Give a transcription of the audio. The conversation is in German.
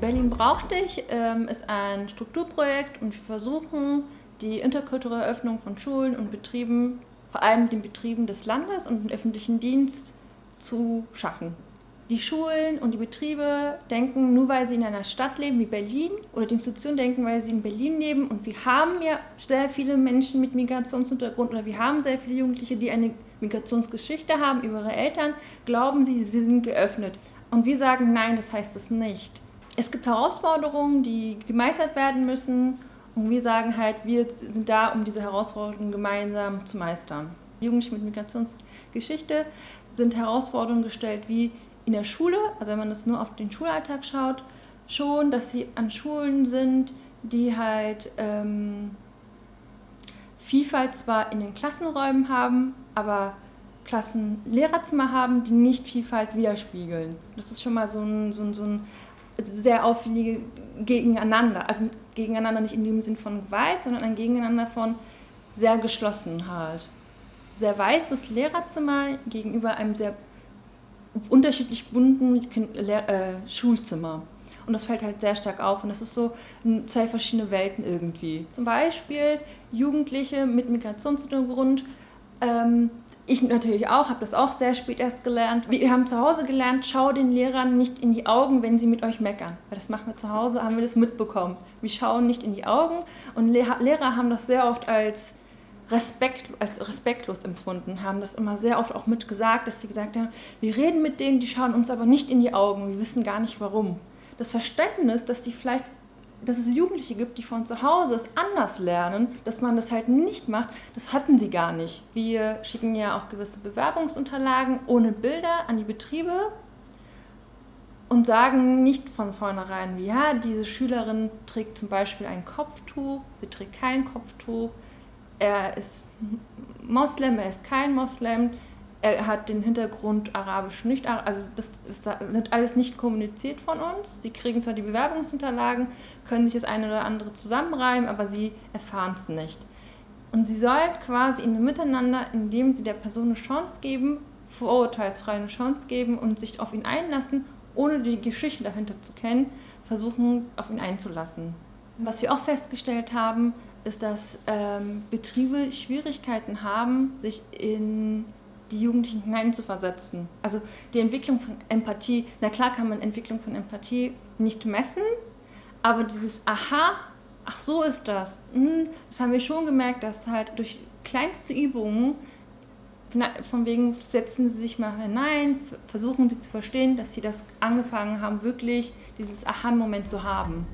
Berlin braucht dich ähm, ist ein Strukturprojekt und wir versuchen, die interkulturelle Öffnung von Schulen und Betrieben, vor allem den Betrieben des Landes und dem öffentlichen Dienst zu schaffen. Die Schulen und die Betriebe denken, nur weil sie in einer Stadt leben wie Berlin oder die Institutionen denken, weil sie in Berlin leben und wir haben ja sehr viele Menschen mit Migrationshintergrund oder wir haben sehr viele Jugendliche, die eine Migrationsgeschichte haben über ihre Eltern, glauben sie, sie sind geöffnet. Und wir sagen, nein, das heißt es nicht. Es gibt Herausforderungen, die gemeistert werden müssen und wir sagen halt, wir sind da, um diese Herausforderungen gemeinsam zu meistern. Jugendliche mit Migrationsgeschichte sind Herausforderungen gestellt wie in der Schule, also wenn man das nur auf den Schulalltag schaut, schon, dass sie an Schulen sind, die halt ähm, Vielfalt zwar in den Klassenräumen haben, aber Klassenlehrerzimmer haben, die nicht Vielfalt widerspiegeln. Das ist schon mal so ein, so ein, so ein sehr auffällige Gegeneinander. Also gegeneinander nicht in dem Sinn von Gewalt, sondern ein Gegeneinander von sehr geschlossen halt. Sehr weißes Lehrerzimmer gegenüber einem sehr unterschiedlich bunten äh, Schulzimmer. Und das fällt halt sehr stark auf und das ist so zwei verschiedene Welten irgendwie. Zum Beispiel Jugendliche mit Migrationshintergrund. Ähm, ich natürlich auch, habe das auch sehr spät erst gelernt. Wir haben zu Hause gelernt, schau den Lehrern nicht in die Augen, wenn sie mit euch meckern. Weil das machen wir zu Hause, haben wir das mitbekommen. Wir schauen nicht in die Augen und Lehrer haben das sehr oft als Respekt, als respektlos empfunden, haben das immer sehr oft auch mitgesagt, dass sie gesagt haben, wir reden mit denen, die schauen uns aber nicht in die Augen, wir wissen gar nicht warum. Das Verständnis, dass die vielleicht dass es Jugendliche gibt, die von zu Hause es anders lernen, dass man das halt nicht macht, das hatten sie gar nicht. Wir schicken ja auch gewisse Bewerbungsunterlagen ohne Bilder an die Betriebe und sagen nicht von vornherein, ja, diese Schülerin trägt zum Beispiel ein Kopftuch, sie trägt kein Kopftuch, er ist Moslem, er ist kein Moslem, er hat den Hintergrund arabisch nicht, also das, wird alles nicht kommuniziert von uns. Sie kriegen zwar die Bewerbungsunterlagen, können sich das eine oder andere zusammenreimen, aber sie erfahren es nicht. Und sie sollen quasi in einem Miteinander, indem sie der Person eine Chance geben, vorurteilsfrei eine Chance geben und sich auf ihn einlassen, ohne die Geschichte dahinter zu kennen, versuchen, auf ihn einzulassen. Was wir auch festgestellt haben, ist, dass ähm, Betriebe Schwierigkeiten haben, sich in die Jugendlichen hineinzuversetzen. Also die Entwicklung von Empathie, na klar kann man Entwicklung von Empathie nicht messen, aber dieses Aha, ach so ist das, hm, das haben wir schon gemerkt, dass halt durch kleinste Übungen, von wegen setzen sie sich mal hinein, versuchen sie zu verstehen, dass sie das angefangen haben, wirklich dieses Aha-Moment zu haben.